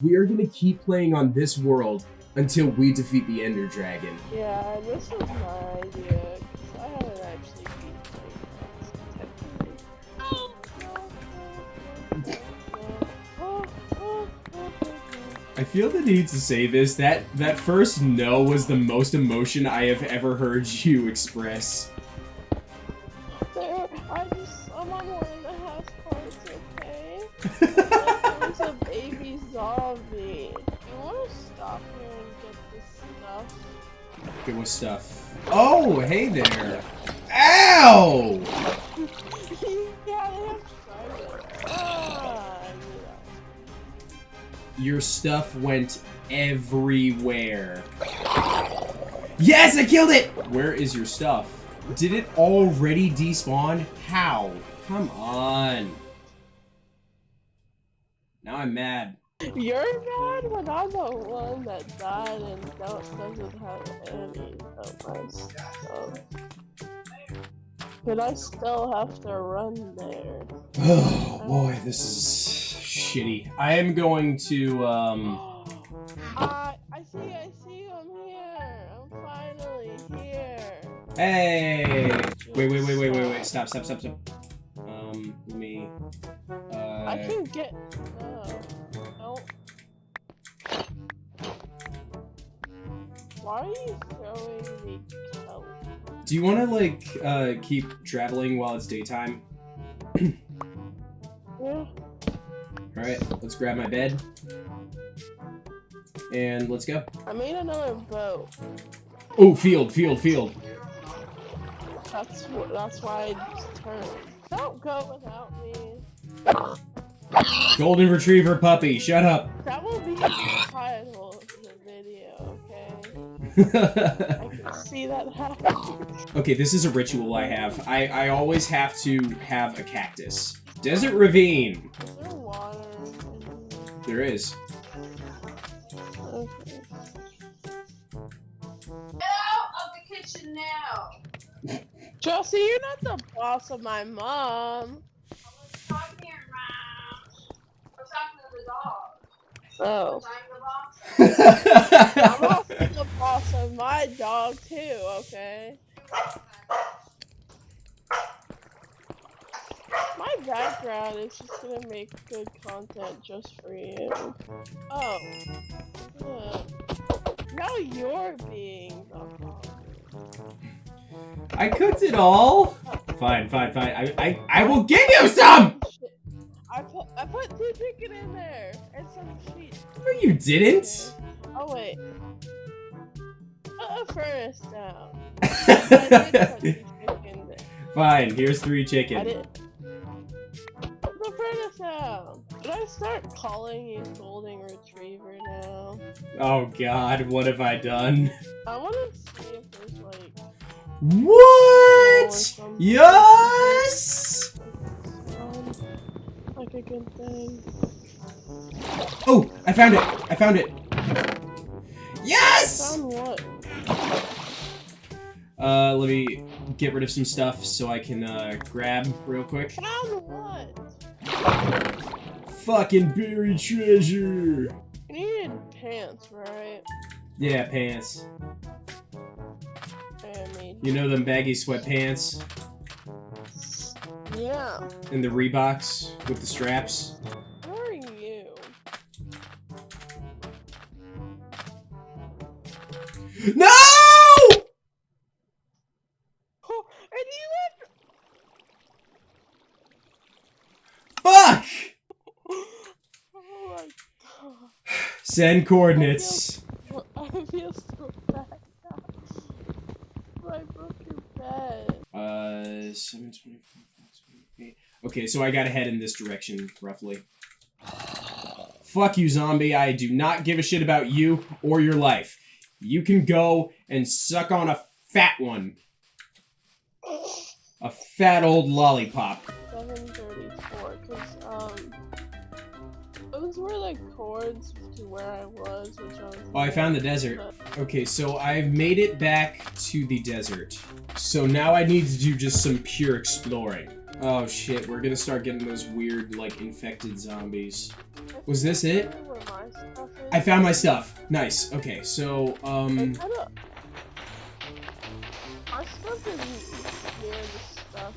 We are gonna keep playing on this world until we defeat the Ender Dragon. Yeah, this was my idea. I haven't actually. I feel the need to say this. That that first no was the most emotion I have ever heard you express. Okay, stuff? Oh, hey there. Ow! yeah, they have private. I knew that. Your stuff went everywhere. Yes, I killed it! Where is your stuff? Did it already despawn? How? Come on. Now I'm mad. You're mad when I'm the one that died and don't, doesn't have any of my stuff. But I still have to run there. Oh boy, this is shitty. I am going to, um... I, I see, I see you, I'm here. I'm finally here. Hey! Wait, wait, wait, wait, wait, wait. Stop, stop, stop, stop. Um, let me... Uh... I can get. Why are you throwing me kelp? Do you want to, like, uh, keep traveling while it's daytime? Yeah. Alright, let's grab my bed. And let's go. I made another boat. Oh, field, field, field. That's wh- that's why I turned. Don't go without me. Golden Retriever puppy, shut up. That will be I can see that happening. okay, this is a ritual I have. I, I always have to have a cactus. Desert Ravine. Is there water? There is. Okay. Get out of the kitchen now. Chelsea, you're not the boss of my mom. I was talking around. I was talking to the dog. Oh. I'm the boss. Also the boss of my dog too, okay? My background is just gonna make good content just for you. Oh. Yeah. Now you're being the boss. I cooked it all. Fine, fine, fine. I, I, I will give you some! I put I put two chicken in there and some sheep. No, you didn't. Oh wait. Put a furnace down. I did put two chicken there. Fine, here's three chicken. Put the furnace down. Did I start calling you golden retriever now? Oh god, what have I done? I want to see if there's like What? Yes! like a good thing. Oh, I found it. I found it. Yes! Found what? Uh, let me get rid of some stuff so I can uh, grab real quick. Found what? Fucking buried treasure. You needed pants, right? Yeah, pants. You know them baggy sweatpants Yeah. and the Reeboks with the straps? No! Oh, and you went. Fuck! Oh my god. Send coordinates. I feel so bad now. I broke your bed. Uh, 724, 528. Okay, so I gotta head in this direction, roughly. Fuck you, zombie. I do not give a shit about you or your life. You can go and suck on a fat one. A fat old lollipop. 734, because, um, those were like chords to where I was, which I was. Oh, I found the desert. Okay, so I've made it back to the desert. So now I need to do just some pure exploring. Oh shit, we're gonna start getting those weird, like, infected zombies. Was this it? Where my stuff is. I found my stuff. Nice. Okay, so, um... My stuff is near stuff.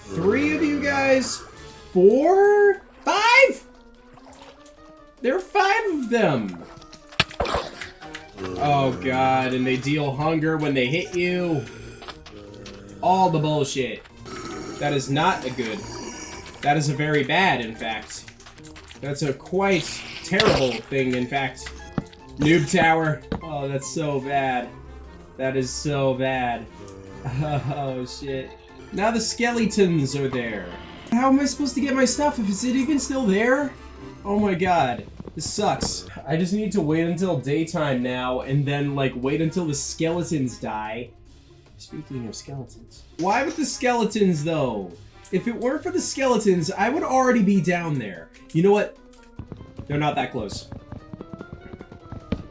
Three of you guys? Four? Five? There are five of them! Oh god, and they deal hunger when they hit you. All the bullshit. That is not a good. That is a very bad, in fact. That's a quite terrible thing, in fact. Noob tower. Oh, that's so bad. That is so bad. Oh, shit. Now the skeletons are there. How am I supposed to get my stuff if it's even still there? Oh my god. This sucks. I just need to wait until daytime now and then, like, wait until the skeletons die. Speaking of skeletons. Why with the skeletons, though? If it weren't for the skeletons, I would already be down there. You know what? They're not that close.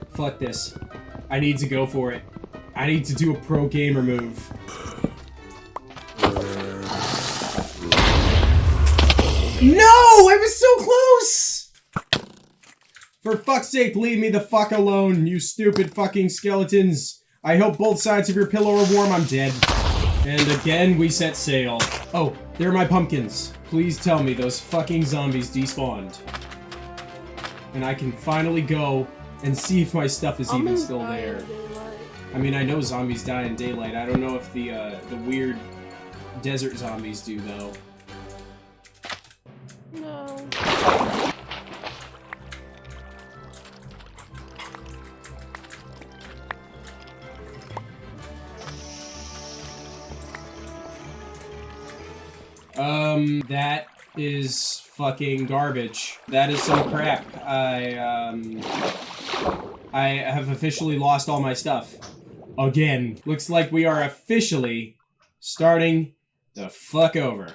Fuck this. I need to go for it. I need to do a pro gamer move. No! I was so close! For fuck's sake, leave me the fuck alone, you stupid fucking skeletons. I hope both sides of your pillow are warm, I'm dead. And again, we set sail. Oh, there are my pumpkins. Please tell me those fucking zombies despawned. And I can finally go and see if my stuff is even still there. I mean, I know zombies die in daylight. I don't know if the uh, the weird desert zombies do though. Um, that is fucking garbage. That is some crap. I um, I have officially lost all my stuff again. Looks like we are officially starting the fuck over.